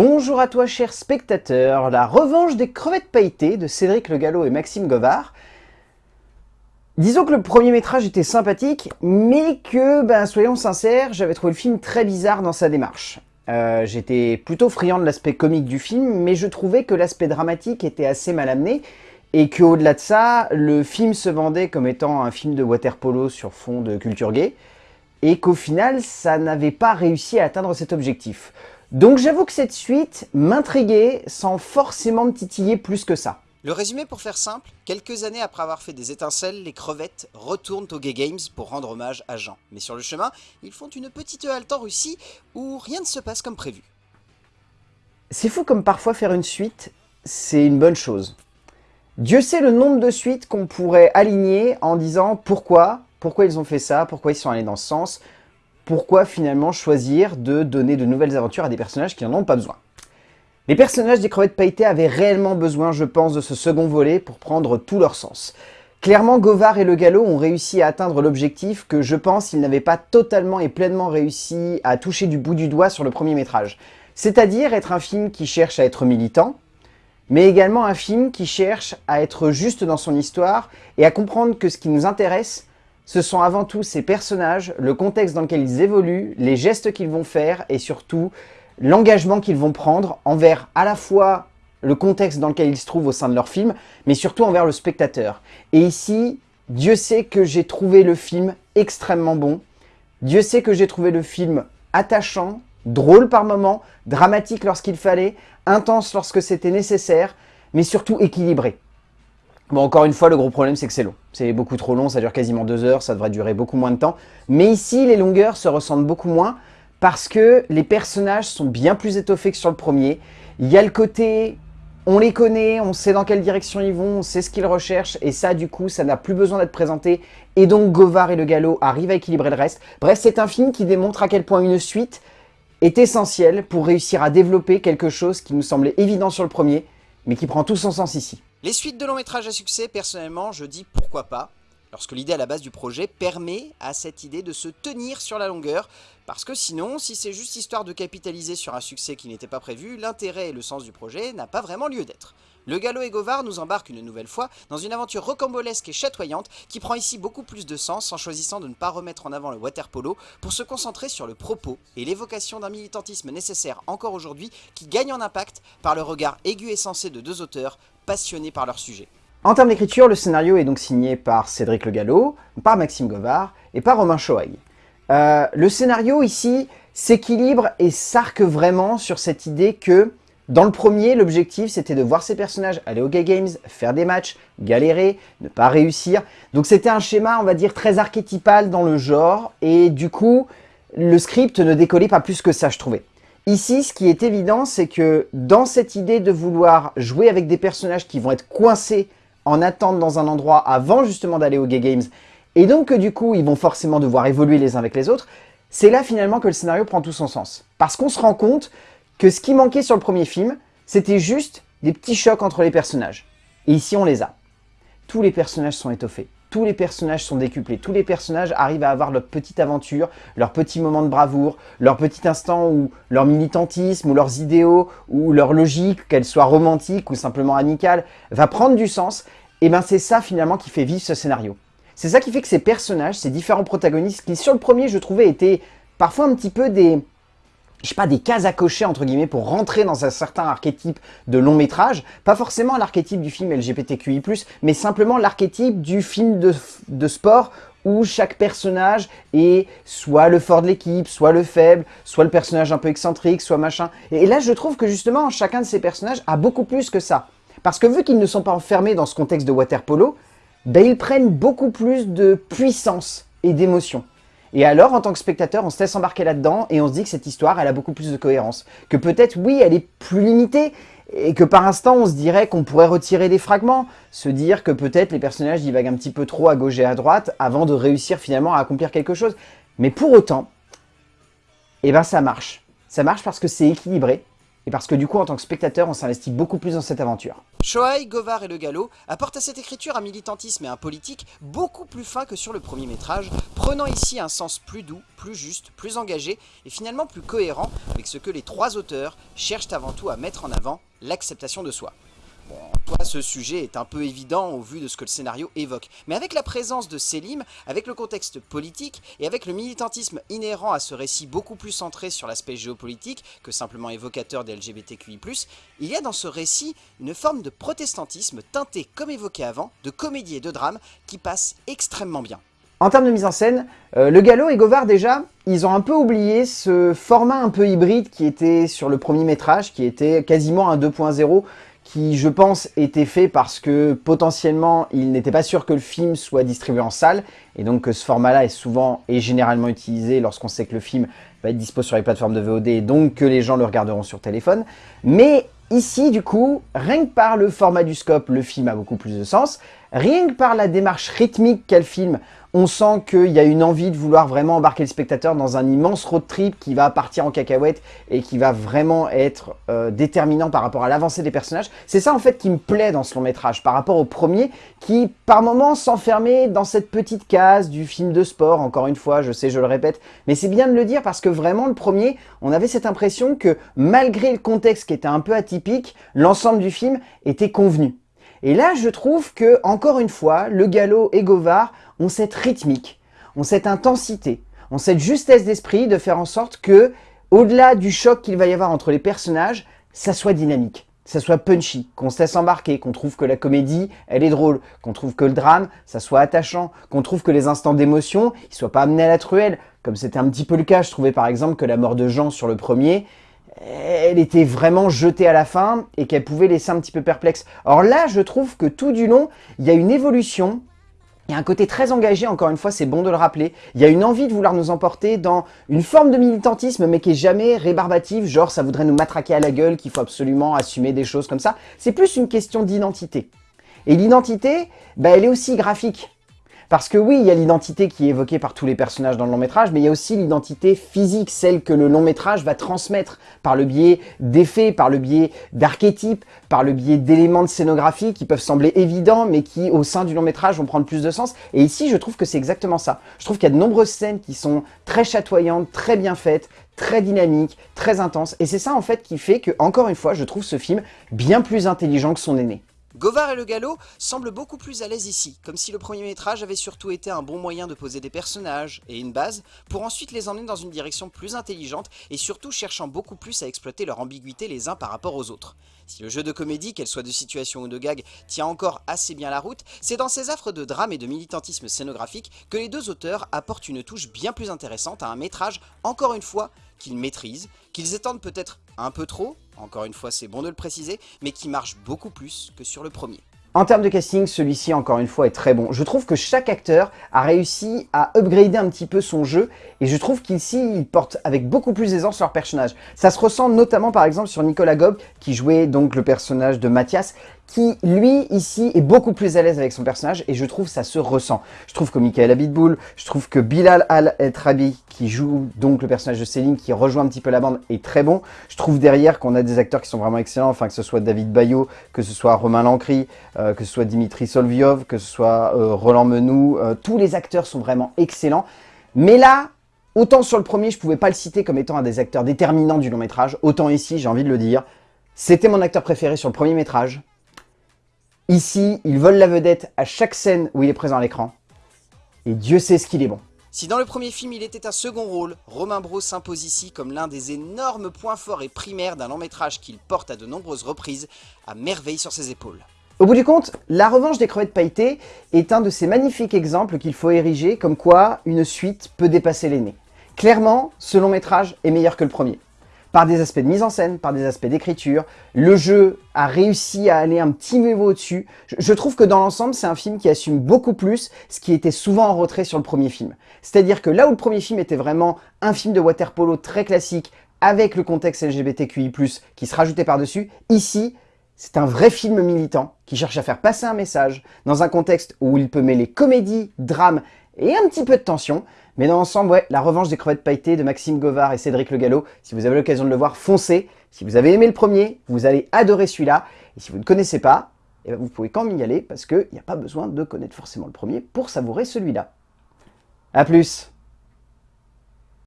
Bonjour à toi cher spectateur, la revanche des crevettes pailletées de Cédric Le Gallo et Maxime Govard. Disons que le premier métrage était sympathique, mais que, ben, soyons sincères, j'avais trouvé le film très bizarre dans sa démarche. Euh, j'étais plutôt friand de l'aspect comique du film, mais je trouvais que l'aspect dramatique était assez mal amené, et qu'au-delà de ça, le film se vendait comme étant un film de waterpolo sur fond de culture gay, et qu'au final, ça n'avait pas réussi à atteindre cet objectif. Donc j'avoue que cette suite m'intriguait sans forcément me titiller plus que ça. Le résumé pour faire simple, quelques années après avoir fait des étincelles, les crevettes retournent au Gay Games pour rendre hommage à Jean. Mais sur le chemin, ils font une petite halte en Russie où rien ne se passe comme prévu. C'est fou comme parfois faire une suite, c'est une bonne chose. Dieu sait le nombre de suites qu'on pourrait aligner en disant pourquoi, pourquoi ils ont fait ça, pourquoi ils sont allés dans ce sens, pourquoi finalement choisir de donner de nouvelles aventures à des personnages qui n'en ont pas besoin Les personnages des crevettes pailletées avaient réellement besoin, je pense, de ce second volet pour prendre tout leur sens. Clairement, Govard et Le Gallo ont réussi à atteindre l'objectif que je pense ils n'avaient pas totalement et pleinement réussi à toucher du bout du doigt sur le premier métrage. C'est-à-dire être un film qui cherche à être militant, mais également un film qui cherche à être juste dans son histoire et à comprendre que ce qui nous intéresse, ce sont avant tout ces personnages, le contexte dans lequel ils évoluent, les gestes qu'ils vont faire et surtout l'engagement qu'ils vont prendre envers à la fois le contexte dans lequel ils se trouvent au sein de leur film, mais surtout envers le spectateur. Et ici, Dieu sait que j'ai trouvé le film extrêmement bon. Dieu sait que j'ai trouvé le film attachant, drôle par moments, dramatique lorsqu'il fallait, intense lorsque c'était nécessaire, mais surtout équilibré. Bon, encore une fois, le gros problème, c'est que c'est long. C'est beaucoup trop long, ça dure quasiment deux heures, ça devrait durer beaucoup moins de temps. Mais ici, les longueurs se ressentent beaucoup moins parce que les personnages sont bien plus étoffés que sur le premier. Il y a le côté, on les connaît, on sait dans quelle direction ils vont, on sait ce qu'ils recherchent, et ça, du coup, ça n'a plus besoin d'être présenté. Et donc, Govard et le Gallo arrivent à équilibrer le reste. Bref, c'est un film qui démontre à quel point une suite est essentielle pour réussir à développer quelque chose qui nous semblait évident sur le premier, mais qui prend tout son sens ici. Les suites de long métrage à succès, personnellement, je dis pourquoi pas, lorsque l'idée à la base du projet permet à cette idée de se tenir sur la longueur, parce que sinon, si c'est juste histoire de capitaliser sur un succès qui n'était pas prévu, l'intérêt et le sens du projet n'a pas vraiment lieu d'être. Le Gallo et Govard nous embarquent une nouvelle fois dans une aventure rocambolesque et chatoyante qui prend ici beaucoup plus de sens en choisissant de ne pas remettre en avant le waterpolo pour se concentrer sur le propos et l'évocation d'un militantisme nécessaire encore aujourd'hui qui gagne en impact par le regard aigu et sensé de deux auteurs passionnés par leur sujet. En termes d'écriture, le scénario est donc signé par Cédric Le Gallo, par Maxime Govard et par Romain Choaille. Euh, le scénario ici s'équilibre et s'arque vraiment sur cette idée que dans le premier, l'objectif c'était de voir ces personnages aller au Gay Games, faire des matchs, galérer, ne pas réussir. Donc c'était un schéma, on va dire, très archétypal dans le genre, et du coup, le script ne décollait pas plus que ça, je trouvais. Ici, ce qui est évident, c'est que dans cette idée de vouloir jouer avec des personnages qui vont être coincés en attente dans un endroit avant justement d'aller au Gay Games, et donc que du coup, ils vont forcément devoir évoluer les uns avec les autres, c'est là finalement que le scénario prend tout son sens. Parce qu'on se rend compte que ce qui manquait sur le premier film, c'était juste des petits chocs entre les personnages. Et ici, on les a. Tous les personnages sont étoffés. Tous les personnages sont décuplés, tous les personnages arrivent à avoir leur petite aventure, leur petit moment de bravoure, leur petit instant où leur militantisme, ou leurs idéaux, ou leur logique, qu'elle soit romantique ou simplement amicale, va prendre du sens. Et ben c'est ça finalement qui fait vivre ce scénario. C'est ça qui fait que ces personnages, ces différents protagonistes, qui sur le premier je trouvais étaient parfois un petit peu des, je sais pas, des cases à cocher, entre guillemets, pour rentrer dans un certain archétype de long métrage. Pas forcément l'archétype du film LGBTQI+, mais simplement l'archétype du film de, sport où chaque personnage est soit le fort de l'équipe, soit le faible, soit le personnage un peu excentrique, soit machin. Et là, je trouve que justement, chacun de ces personnages a beaucoup plus que ça. Parce que vu qu'ils ne sont pas enfermés dans ce contexte de waterpolo, ben, ils prennent beaucoup plus de puissance et d'émotion. Et alors, en tant que spectateur, on se laisse embarquer là-dedans et on se dit que cette histoire, elle a beaucoup plus de cohérence. Que peut-être, oui, elle est plus limitée et que par instant, on se dirait qu'on pourrait retirer des fragments, se dire que peut-être les personnages divaguent un petit peu trop à gauche et à droite avant de réussir finalement à accomplir quelque chose. Mais pour autant, eh ben ça marche. Ça marche parce que c'est équilibré et parce que du coup, en tant que spectateur, on s'investit beaucoup plus dans cette aventure. Shoei, Govar et Le Gallo apportent à cette écriture un militantisme et un politique beaucoup plus fin que sur le premier métrage, prenant ici un sens plus doux, plus juste, plus engagé et finalement plus cohérent avec ce que les trois auteurs cherchent avant tout à mettre en avant, l'acceptation de soi. Bon, ce sujet est un peu évident au vu de ce que le scénario évoque. Mais avec la présence de Selim, avec le contexte politique et avec le militantisme inhérent à ce récit beaucoup plus centré sur l'aspect géopolitique que simplement évocateur des LGBTQI+, il y a dans ce récit une forme de protestantisme teinté, comme évoqué avant, de comédie et de drame qui passe extrêmement bien. En termes de mise en scène, euh, Le Gallo et Govard déjà, ils ont un peu oublié ce format un peu hybride qui était sur le premier métrage, qui était quasiment un 2.0, qui, je pense, était fait parce que potentiellement, il n'était pas sûr que le film soit distribué en salle, et donc que ce format-là est souvent et généralement utilisé lorsqu'on sait que le film va être dispo sur les plateformes de VOD, et donc que les gens le regarderont sur téléphone. Mais ici, du coup, rien que par le format du scope, le film a beaucoup plus de sens. Rien que par la démarche rythmique qu'a le film, on sent qu'il y a une envie de vouloir vraiment embarquer le spectateur dans un immense road trip qui va partir en cacahuète et qui va vraiment être euh, déterminant par rapport à l'avancée des personnages. C'est ça en fait qui me plaît dans ce long métrage par rapport au premier qui par moments s'enfermait dans cette petite case du film de sport, encore une fois, je sais, je le répète, mais c'est bien de le dire parce que vraiment le premier, on avait cette impression que malgré le contexte qui était un peu atypique, l'ensemble du film était convenu. Et là, je trouve que, encore une fois, Le Gallo et Govard ont cette rythmique, ont cette intensité, ont cette justesse d'esprit de faire en sorte que, au-delà du choc qu'il va y avoir entre les personnages, ça soit dynamique, ça soit punchy, qu'on se laisse embarquer, qu'on trouve que la comédie, elle est drôle, qu'on trouve que le drame, ça soit attachant, qu'on trouve que les instants d'émotion, ils soient pas amenés à la truelle, comme c'était un petit peu le cas, je trouvais par exemple que la mort de Jean sur le premier, elle était vraiment jetée à la fin et qu'elle pouvait laisser un petit peu perplexe. Or là, je trouve que tout du long, il y a une évolution, il y a un côté très engagé, encore une fois, c'est bon de le rappeler. Il y a une envie de vouloir nous emporter dans une forme de militantisme, mais qui est jamais rébarbative, genre ça voudrait nous matraquer à la gueule, qu'il faut absolument assumer des choses comme ça. C'est plus une question d'identité. Et l'identité, bah, elle est aussi graphique. Parce que oui, il y a l'identité qui est évoquée par tous les personnages dans le long métrage, mais il y a aussi l'identité physique, celle que le long métrage va transmettre par le biais d'effets, par le biais d'archétypes, par le biais d'éléments de scénographie qui peuvent sembler évidents, mais qui au sein du long métrage vont prendre plus de sens. Et ici, je trouve que c'est exactement ça. Je trouve qu'il y a de nombreuses scènes qui sont très chatoyantes, très bien faites, très dynamiques, très intenses. Et c'est ça en fait qui fait que, encore une fois, je trouve ce film bien plus intelligent que son aîné. Govard et le Gallo semblent beaucoup plus à l'aise ici, comme si le premier métrage avait surtout été un bon moyen de poser des personnages et une base, pour ensuite les emmener dans une direction plus intelligente et surtout cherchant beaucoup plus à exploiter leur ambiguïté les uns par rapport aux autres. Si le jeu de comédie, qu'elle soit de situation ou de gag, tient encore assez bien la route, c'est dans ces affres de drame et de militantisme scénographique que les deux auteurs apportent une touche bien plus intéressante à un métrage, encore une fois, qu'ils maîtrisent, qu'ils étendent peut-être un peu trop, encore une fois c'est bon de le préciser, mais qui marche beaucoup plus que sur le premier. En termes de casting, celui-ci, encore une fois, est très bon. Je trouve que chaque acteur a réussi à upgrader un petit peu son jeu, et je trouve qu'ici, il porte avec beaucoup plus d'aisance leur personnage. Ça se ressent notamment, par exemple, sur Nicolas Gob, qui jouait donc le personnage de Mathias, qui, lui, ici, est beaucoup plus à l'aise avec son personnage, et je trouve ça se ressent. Je trouve que Michael Abitboul, je trouve que Bilal Al-Etrabi, qui joue donc le personnage de Céline, qui rejoint un petit peu la bande, est très bon. Je trouve derrière qu'on a des acteurs qui sont vraiment excellents, enfin que ce soit David Bayot, que ce soit Romain Lancry, euh, que ce soit Dimitri Solviov, que ce soit euh, Roland Menou, euh, tous les acteurs sont vraiment excellents. Mais là, autant sur le premier, je pouvais pas le citer comme étant un des acteurs déterminants du long métrage, autant ici, j'ai envie de le dire, c'était mon acteur préféré sur le premier métrage, Ici, il vole la vedette à chaque scène où il est présent à l'écran. Et Dieu sait ce qu'il est bon. Si dans le premier film il était un second rôle, Romain Bros s'impose ici comme l'un des énormes points forts et primaires d'un long métrage qu'il porte à de nombreuses reprises, à merveille sur ses épaules. Au bout du compte, La Revanche des crevettes pailletées est un de ces magnifiques exemples qu'il faut ériger comme quoi une suite peut dépasser l'aîné. Clairement, ce long métrage est meilleur que le premier par des aspects de mise en scène, par des aspects d'écriture. Le jeu a réussi à aller un petit niveau au-dessus. Je, trouve que dans l'ensemble, c'est un film qui assume beaucoup plus ce qui était souvent en retrait sur le premier film. C'est-à-dire que là où le premier film était vraiment un film de waterpolo très classique, avec le contexte LGBTQI+, qui se rajoutait par-dessus, ici, c'est un vrai film militant qui cherche à faire passer un message dans un contexte où il peut mêler comédie, drame et un petit peu de tension, mais dans l'ensemble, ouais, la revanche des crevettes pailletées de Maxime Govard et Cédric Le Gallo, si vous avez l'occasion de le voir, foncez, Si vous avez aimé le premier, vous allez adorer celui-là. Et si vous ne connaissez pas, eh ben, vous pouvez quand même y aller parce qu'il n'y a pas besoin de connaître forcément le premier pour savourer celui-là. A plus